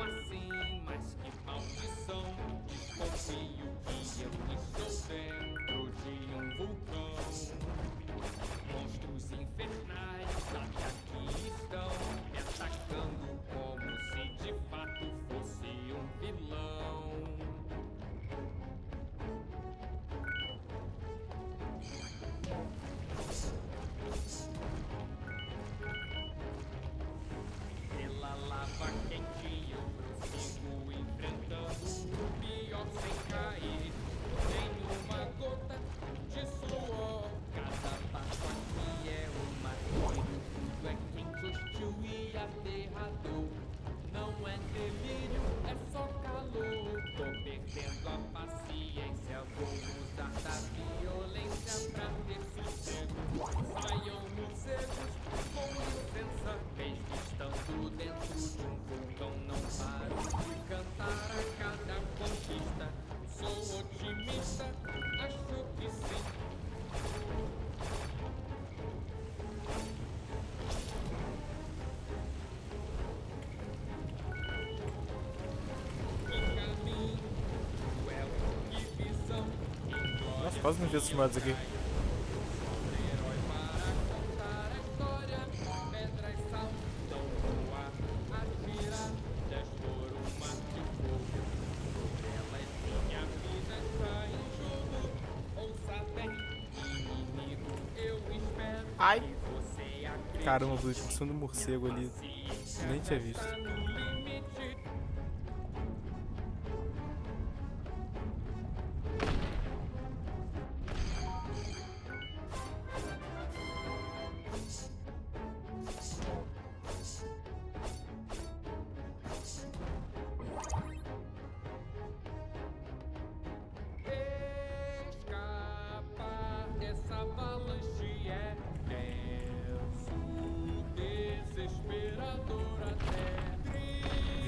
Assim? Mas que maldição! Desconfio é que eu estou dentro de um vulcão. Monstros infernais. Quase não vi esses mods aqui. Ai! Caramba, os discussão do morcego ali. Nem tinha visto.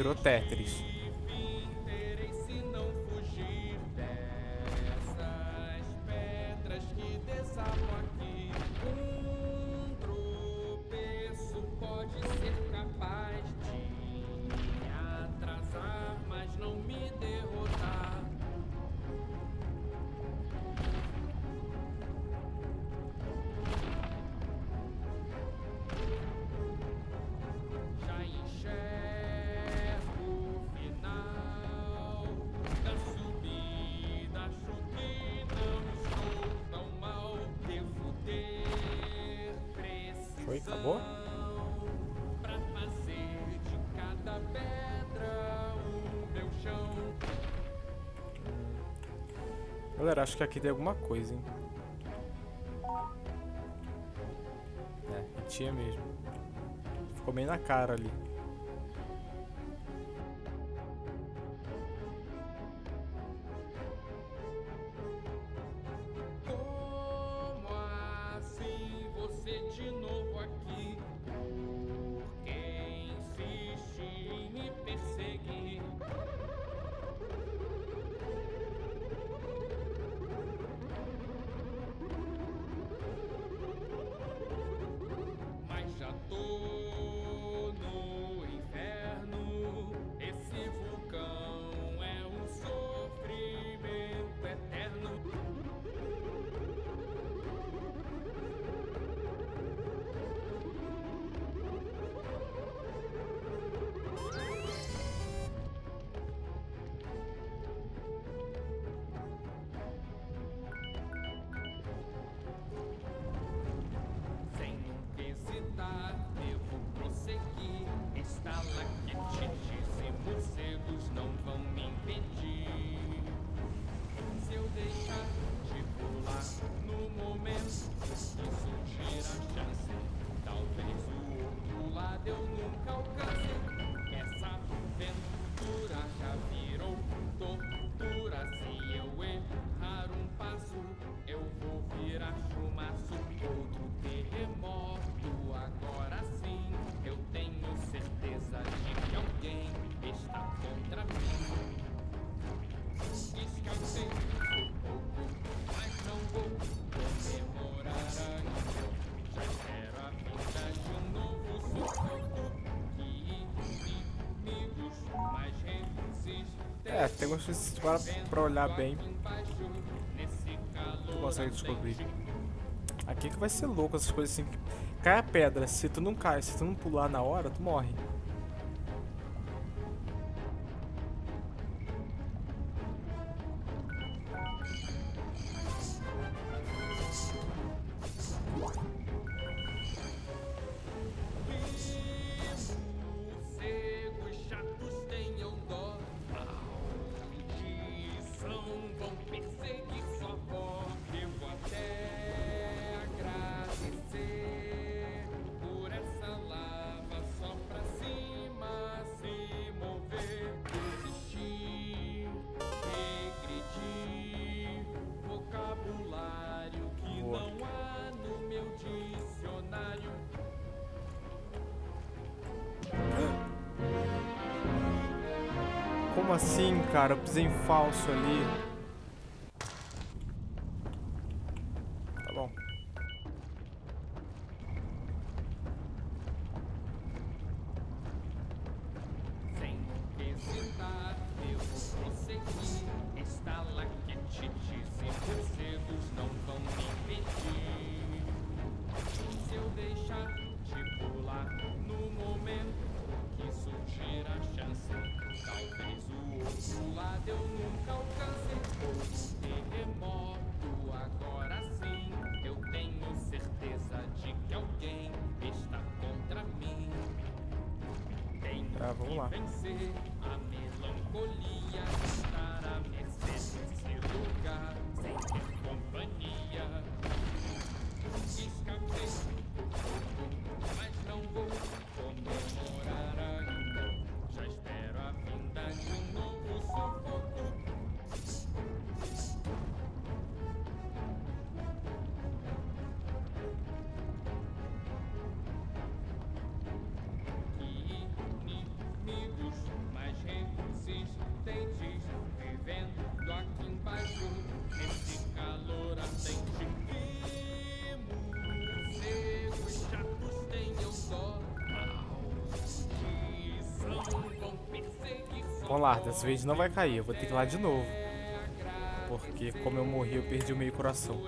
virou Tetris. tá bom? Pra fazer de cada pedra o meu chão. Galera, acho que aqui tem alguma coisa, hein? É, tinha mesmo. Ficou bem na cara ali. Como assim você de novo. É, tem algumas coisas para pra olhar bem. Tu consegue descobrir. Aqui que vai ser louco essas coisas assim. Cai a pedra, se tu não cai, se tu não pular na hora, tu morre. Como assim, cara? Eu pisei em falso ali. Tá bom. Sem hesitar, eu vou prosseguir. Estalactites e morcegos não vão me impedir. Se eu deixar de pular no momento que surgir a chance, talvez o lado eu nunca alcance. Ou terremoto, agora sim, eu tenho certeza de que alguém está contra mim. Tenho lá. que vencer perseguir só Vamos lá, dessa vez não vai cair. Eu vou ter que ir lá de novo. Porque como eu morri, eu perdi o meio coração.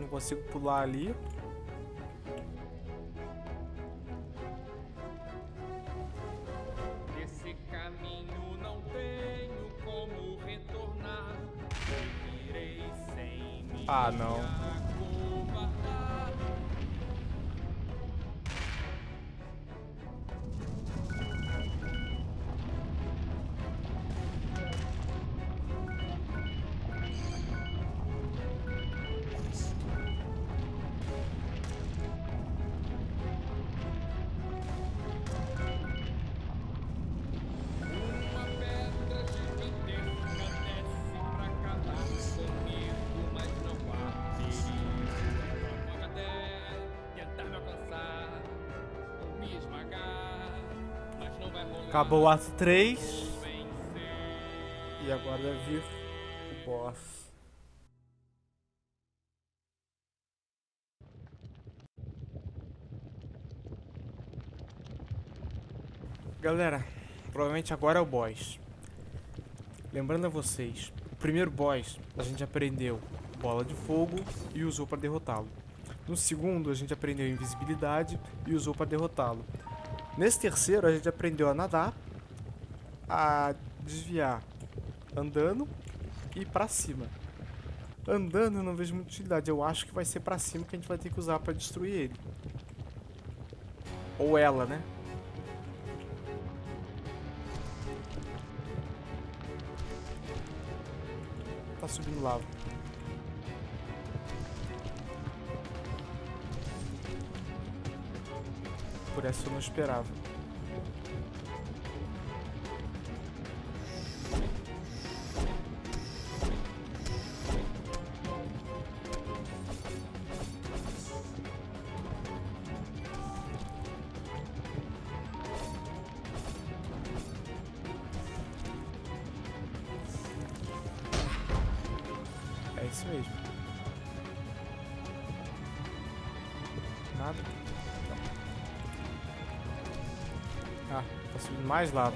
Não consigo pular ali. Desse caminho não tenho como retornar. Seguirei sem me Ah, não. Acabou o ato 3. Vou vencer. E agora deve vir o boss. Galera, provavelmente agora é o boss. Lembrando a vocês, o primeiro boss a gente aprendeu bola de fogo e usou para derrotá-lo. No segundo a gente aprendeu invisibilidade e usou para derrotá-lo. Nesse terceiro a gente aprendeu a nadar, a desviar andando e pra cima. Andando eu não vejo muita utilidade, eu acho que vai ser pra cima que a gente vai ter que usar pra destruir ele. Ou ela, né? tá subindo lava. Por essa eu não esperava. É isso mesmo. Nada. Mais lava.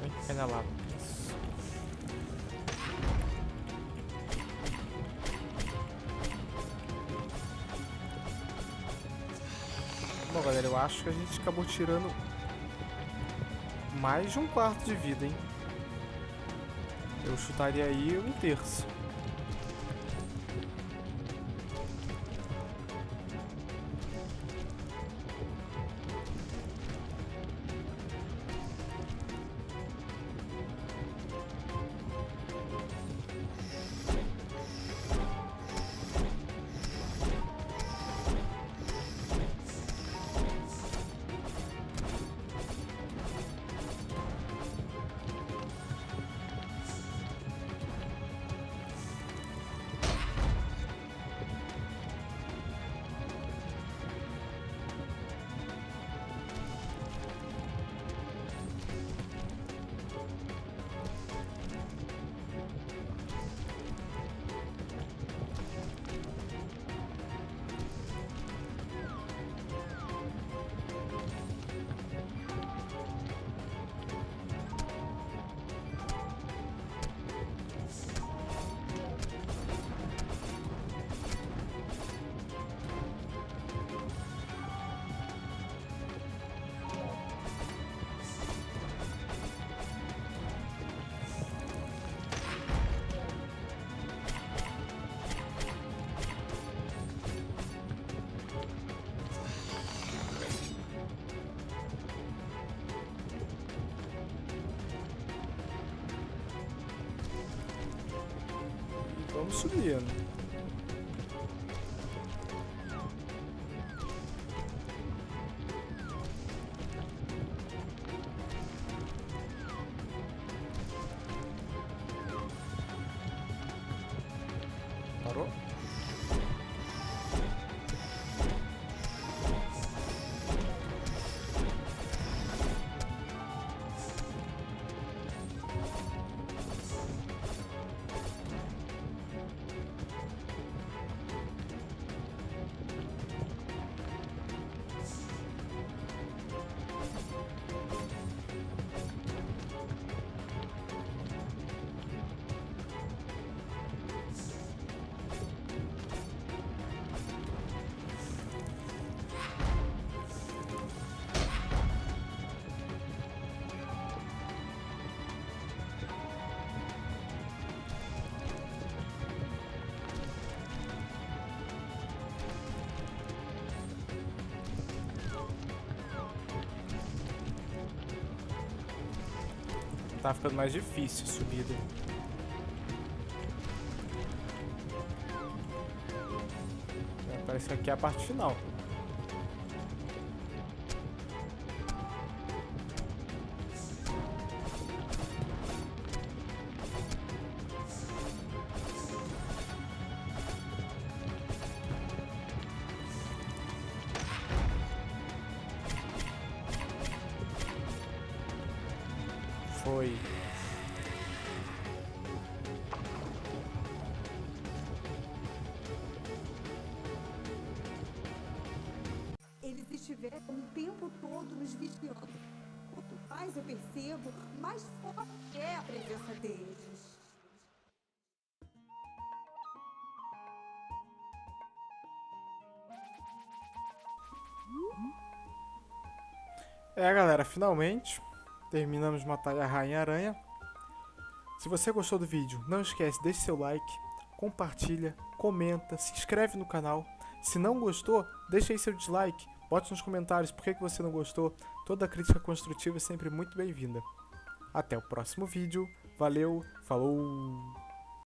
Vem, cai na lava. Galera, eu acho que a gente acabou tirando mais de um quarto de vida, hein? Eu chutaria aí um terço. Vamos subindo. Tá ficando mais difícil a subida. É, Parece que aqui é a parte final. Foi. Eles estiveram o tempo todo nos vigiando. Quanto mais eu percebo, mais forte é a presença deles. É, galera, finalmente terminamos de matar a Rainha Aranha. Se você gostou do vídeo, não esquece, deixe seu like, compartilha, comenta, se inscreve no canal. Se não gostou, deixa aí seu dislike, bote nos comentários por que que você não gostou. Toda crítica construtiva é sempre muito bem-vinda. Até o próximo vídeo. Valeu, falou!